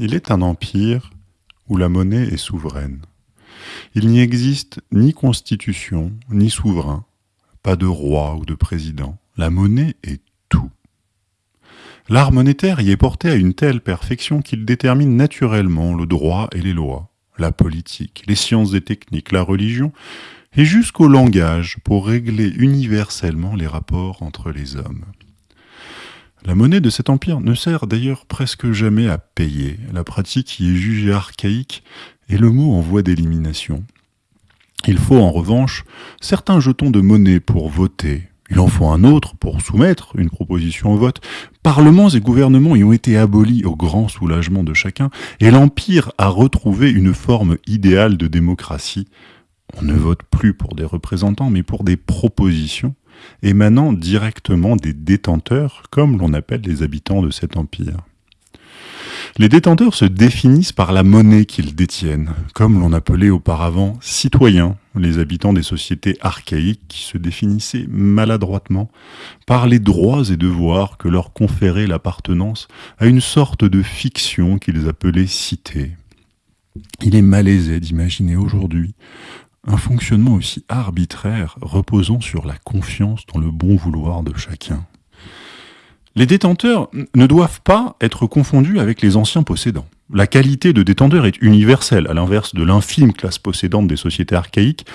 Il est un empire où la monnaie est souveraine. Il n'y existe ni constitution, ni souverain, pas de roi ou de président. La monnaie est tout. L'art monétaire y est porté à une telle perfection qu'il détermine naturellement le droit et les lois, la politique, les sciences et techniques, la religion, et jusqu'au langage pour régler universellement les rapports entre les hommes. La monnaie de cet empire ne sert d'ailleurs presque jamais à payer. La pratique y est jugée archaïque et le mot en voie d'élimination. Il faut en revanche certains jetons de monnaie pour voter. Il en faut un autre pour soumettre une proposition au vote. Parlements et gouvernements y ont été abolis au grand soulagement de chacun, et l'Empire a retrouvé une forme idéale de démocratie. On ne vote plus pour des représentants, mais pour des propositions émanant directement des détenteurs, comme l'on appelle les habitants de cet empire. Les détenteurs se définissent par la monnaie qu'ils détiennent, comme l'on appelait auparavant citoyens, les habitants des sociétés archaïques qui se définissaient maladroitement par les droits et devoirs que leur conférait l'appartenance à une sorte de fiction qu'ils appelaient cité. Il est malaisé d'imaginer aujourd'hui un fonctionnement aussi arbitraire reposant sur la confiance dans le bon vouloir de chacun. Les détenteurs ne doivent pas être confondus avec les anciens possédants. La qualité de détenteur est universelle, à l'inverse de l'infime classe possédante des sociétés archaïques,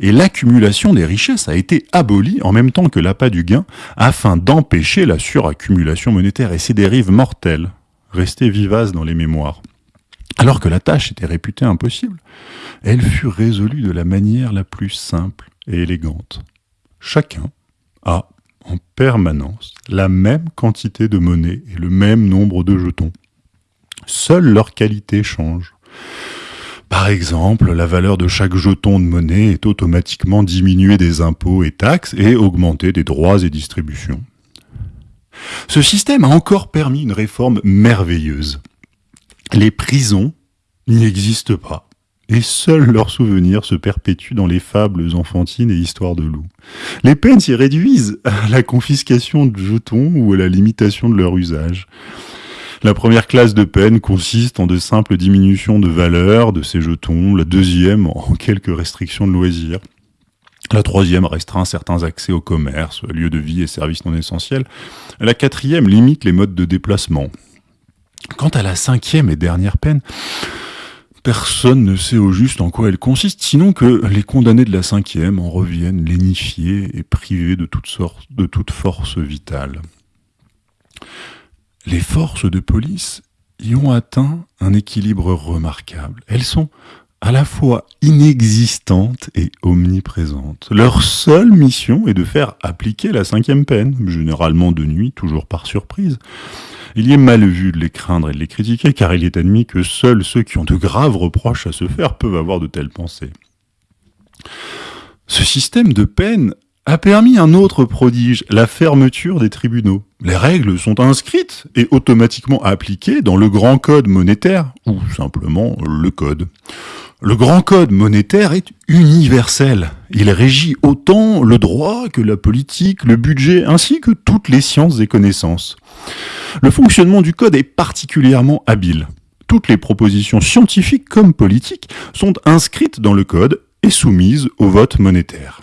et l'accumulation des richesses a été abolie en même temps que l'appât du gain, afin d'empêcher la suraccumulation monétaire et ses dérives mortelles, restées vivaces dans les mémoires. Alors que la tâche était réputée impossible, elle fut résolue de la manière la plus simple et élégante. Chacun a en permanence la même quantité de monnaie et le même nombre de jetons. Seule leur qualité change. Par exemple, la valeur de chaque jeton de monnaie est automatiquement diminuée des impôts et taxes et augmentée des droits et distributions. Ce système a encore permis une réforme merveilleuse. Les prisons n'y existent pas et seuls leurs souvenirs se perpétuent dans les fables enfantines et histoires de loups. Les peines s'y réduisent à la confiscation de jetons ou à la limitation de leur usage. La première classe de peine consiste en de simples diminutions de valeur de ces jetons, la deuxième en quelques restrictions de loisirs. La troisième restreint certains accès au commerce, lieux de vie et services non essentiels. La quatrième limite les modes de déplacement. Quant à la cinquième et dernière peine, Personne ne sait au juste en quoi elle consiste, sinon que les condamnés de la cinquième en reviennent lénifiés et privés de toute, sorte, de toute force vitale. Les forces de police y ont atteint un équilibre remarquable. Elles sont à la fois inexistantes et omniprésentes. Leur seule mission est de faire appliquer la cinquième peine, généralement de nuit, toujours par surprise. Il y est mal vu de les craindre et de les critiquer, car il est admis que seuls ceux qui ont de graves reproches à se faire peuvent avoir de telles pensées. Ce système de peine a permis un autre prodige, la fermeture des tribunaux. Les règles sont inscrites et automatiquement appliquées dans le grand code monétaire, ou simplement le code. Le grand code monétaire est universel. Il régit autant le droit que la politique, le budget, ainsi que toutes les sciences et connaissances. Le fonctionnement du code est particulièrement habile. Toutes les propositions scientifiques comme politiques sont inscrites dans le code et soumises au vote monétaire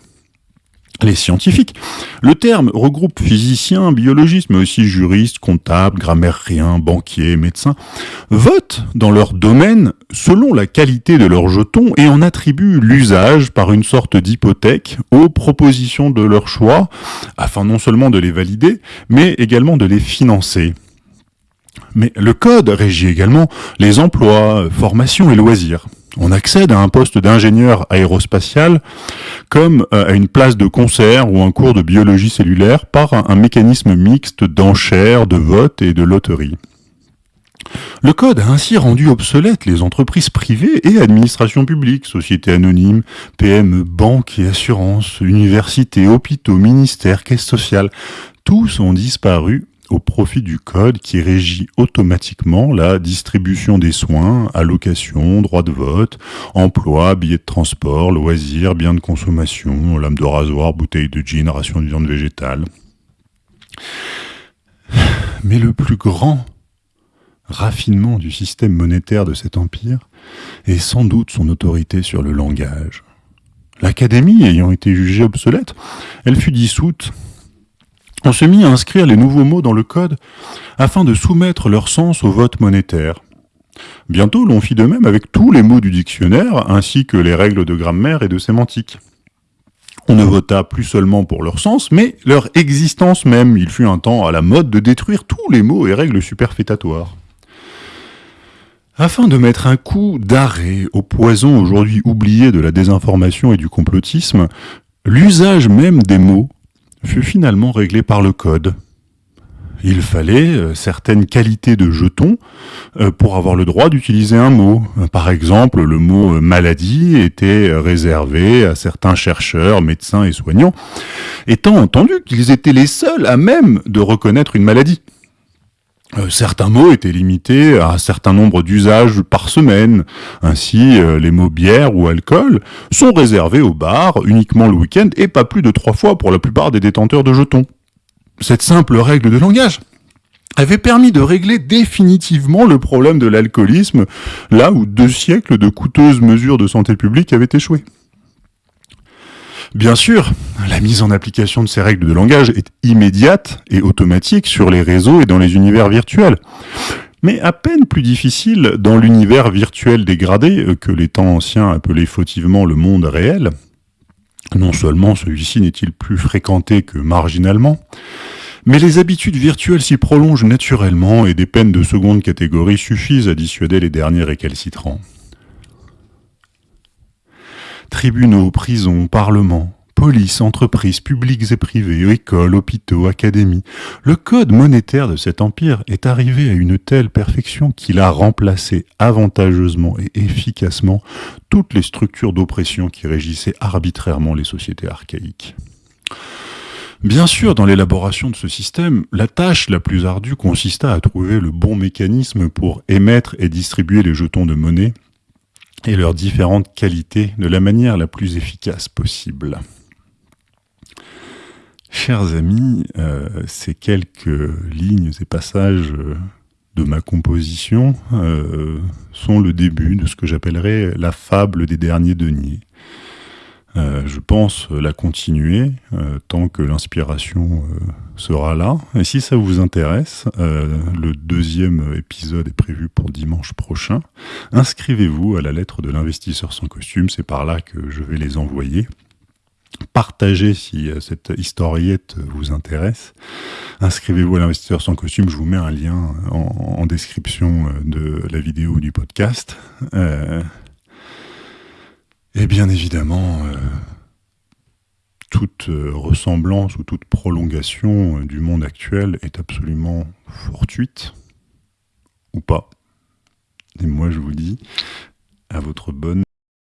les scientifiques. Le terme regroupe physiciens, biologistes, mais aussi juristes, comptables, grammairiens, banquiers, médecins, votent dans leur domaine selon la qualité de leurs jetons et en attribuent l'usage par une sorte d'hypothèque aux propositions de leur choix, afin non seulement de les valider, mais également de les financer. Mais le code régit également les emplois, formations et loisirs. On accède à un poste d'ingénieur aérospatial comme euh, à une place de concert ou un cours de biologie cellulaire par un, mécanisme mixte d'enchères, de vote et de loterie. Le code a ainsi rendu obsolètes les entreprises privées et administrations publiques, sociétés anonymes, PME, banques et assurances, universités, hôpitaux, ministères, caisses sociales. Tous ont disparu au profit du code qui régit automatiquement la distribution des soins, allocations, droits de vote, emploi, billets de transport, loisirs, biens de consommation, lame de rasoir, bouteille de gin, ration de viande végétale. Mais le plus grand raffinement du système monétaire de cet empire et sans doute son autorité sur le langage. L'Académie ayant été jugée obsolète, elle fut dissoute. On se mit à inscrire les nouveaux mots dans le code afin de soumettre leur sens au vote monétaire. Bientôt, l'on fit de même avec tous les mots du dictionnaire, ainsi que les règles de grammaire et de sémantique. On ne vota plus seulement pour leur sens, mais leur existence même. Il fut un temps à la mode de détruire tous les mots et règles superfétatoires. Afin de mettre un coup d'arrêt au poison aujourd'hui oublié de la désinformation et du complotisme, l'usage même des mots fut finalement réglé par le code. Il fallait euh, certaines qualités de jetons euh, pour avoir le droit d'utiliser un mot. Par exemple, le mot euh, maladie était réservé à certains chercheurs, médecins et soignants, étant entendu qu'ils étaient les seuls à même de reconnaître une maladie. Euh, certains mots étaient limités à un certain nombre d'usages par semaine. Ainsi, euh, les mots bière ou alcool sont réservés au bar uniquement le week-end et pas plus de trois fois pour la plupart des détenteurs de jetons. Cette simple règle de langage avait permis de régler définitivement le problème de l'alcoolisme, là où deux siècles de coûteuses mesures de santé publique avaient échoué. Bien sûr, la mise en application de ces règles de langage est immédiate et automatique sur les réseaux et dans les univers virtuels. Mais à peine plus difficile dans l'univers virtuel dégradé euh, que les temps anciens appelaient fautivement le monde réel. Non seulement celui-ci n'est-il plus fréquenté que marginalement, mais les habitudes virtuelles s'y prolongent naturellement et des peines de seconde catégorie suffisent à dissuader les derniers récalcitrants. Tribunaux, prisons, parlements, police, entreprises publiques et privées, écoles, hôpitaux, académies. Le code monétaire de cet empire est arrivé à une telle perfection qu'il a remplacé avantageusement et efficacement toutes les structures d'oppression qui régissaient arbitrairement les sociétés archaïques. Bien sûr, dans l'élaboration de ce système, la tâche la plus ardue consista à trouver le bon mécanisme pour émettre et distribuer les jetons de monnaie et leurs différentes qualités de la manière la plus efficace possible. Chers amis, euh, ces quelques lignes et passages euh, de ma composition euh, sont le début de ce que j'appellerais la fable des derniers deniers. Euh, je pense la continuer euh, tant que l'inspiration euh, sera là. Et si ça vous intéresse, le deuxième épisode est prévu pour dimanche prochain. Inscrivez-vous à la lettre de l'investisseur sans costume, c'est par là que je vais les envoyer. Partagez si cette historiette vous intéresse. Inscrivez-vous à l'investisseur sans costume, je vous mets un lien en, description de la vidéo du podcast. Et bien évidemment, euh, toute euh, ressemblance ou toute prolongation euh, du monde actuel est absolument fortuite, ou pas. Et moi je vous dis à votre bonne